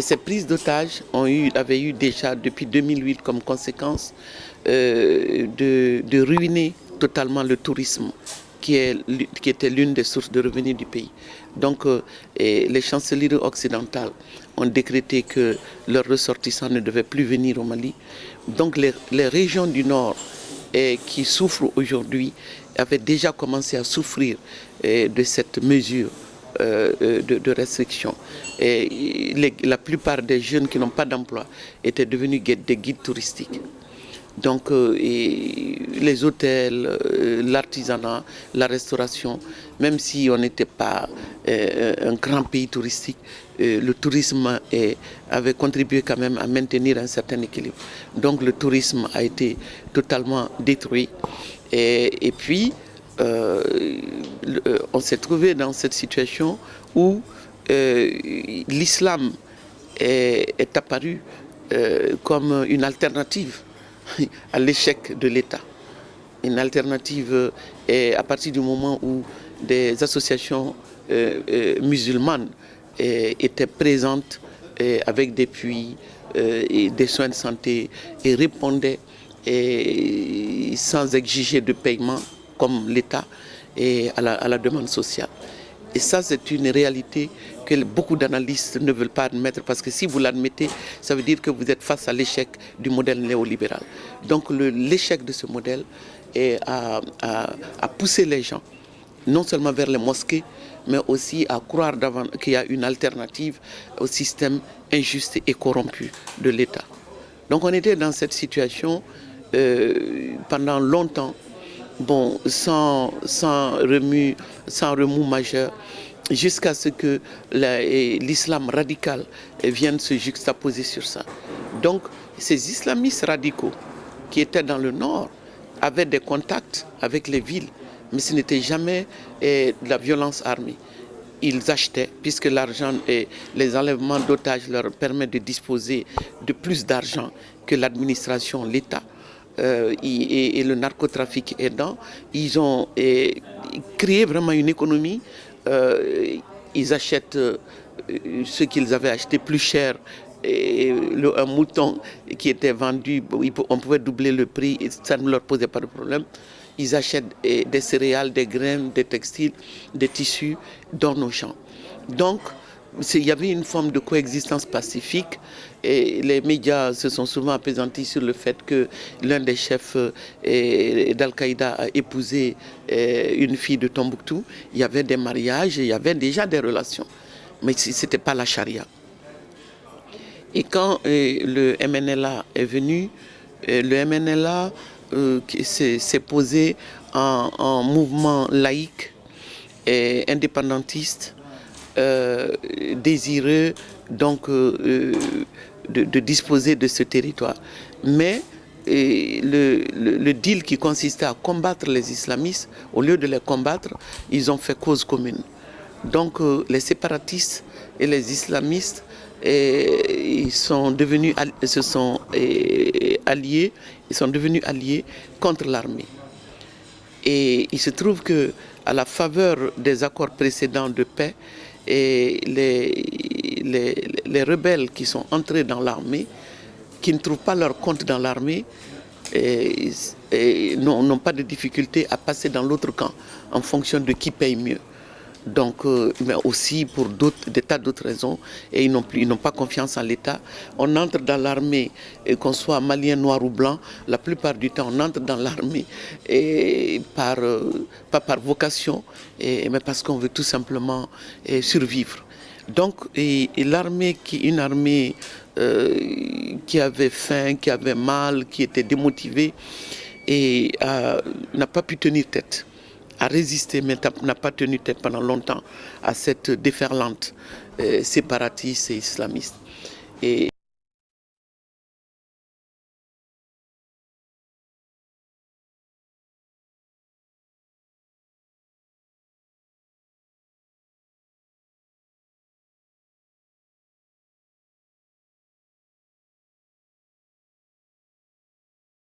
Et ces prises d'otages avaient eu déjà depuis 2008 comme conséquence euh, de, ruiner totalement le tourisme qui, était l'une des sources de revenus du pays. Donc euh, les chancelleries occidentales ont décrété que leurs ressortissants ne devaient plus venir au Mali. Donc les, régions du Nord qui souffrent aujourd'hui avaient déjà commencé à souffrir de cette mesure euh, de, restriction. Et la plupart des jeunes qui n'ont pas d'emploi étaient devenus des guides touristiques. Donc euh, les hôtels, euh, l'artisanat, la restauration, même si on n'était pas un grand pays touristique, le tourisme avait contribué quand même à maintenir un certain équilibre. Donc le tourisme a été totalement détruit. et puis, euh, euh, on s'est trouvé dans cette situation où euh, l'islam est, apparu comme une alternative à l'échec de l'État. Une alternative à partir du moment où des associations musulmanes étaient présentes avec des puits et des soins de santé et répondaient sans exiger de paiement comme l'État et à la, demande sociale. Et ça, c'est une réalité que beaucoup d'analystes ne veulent pas admettre parce que si vous l'admettez, ça veut dire que vous êtes face à l'échec du modèle néolibéral. Donc l'échec de ce modèle est à, pousser les gens, non seulement vers les mosquées, mais aussi à croire qu'il y a une alternative au système injuste et corrompu de l'État. Donc on était dans cette situation euh, pendant longtemps bon, sans, remous majeur, jusqu'à ce que l'islam radical vienne se juxtaposer sur ça. Donc, ces islamistes radicaux qui étaient dans le nord avaient des contacts avec les villes, mais ce n'était jamais eh, de la violence armée. Ils achetaient, puisque l'argent et les enlèvements d'otages leur permettent de disposer de plus d'argent que l'administration, l'État. Euh, et, le narcotrafic aidant, ils ont créé vraiment une économie. Euh, ils achètent euh, ce qu'ils avaient acheté plus cher un mouton qui était vendu, on pouvait doubler le prix, et ça ne leur posait pas de problème. Ils achètent des céréales, des graines, des textiles, des tissus dans nos champs. Donc, il y avait une forme de coexistence pacifique et les médias se sont souvent apaisantis sur le fait que l'un des chefs euh, d'Al-Qaïda a épousé euh, une fille de Tombouctou. Il y avait des mariages, il y avait déjà des relations, mais ce n'était pas la charia. Et quand euh, le MNLA est venu, le MNLA s'est posé en, mouvement laïque et indépendantiste désireux donc, euh, euh, de, disposer de ce territoire. Mais le, le, deal qui consistait à combattre les islamistes, au lieu de les combattre, ils ont fait cause commune. Donc les séparatistes et les islamistes ils sont devenus, se sont alliés, ils sont devenus alliés contre l'armée. Et il se trouve que à la faveur des accords précédents de paix, et les, les, rebelles qui sont entrés dans l'armée, qui ne trouvent pas leur compte dans l'armée, n'ont pas de difficulté à passer dans l'autre camp en fonction de qui paye mieux donc, euh, mais aussi pour des tas d'autres raisons, et ils n'ont pas confiance en l'État. On entre dans l'armée, qu'on soit malien, noir ou blanc, la plupart du temps, on entre dans l'armée par, euh, pas par vocation, mais parce qu'on veut tout simplement survivre. Donc, l'armée, qui une armée euh, qui avait faim, qui avait mal, qui était démotivée, et n'a pas pu tenir tête a résisté, mais n'a pas tenu tête pendant longtemps à cette déferlante euh, séparatiste et islamiste.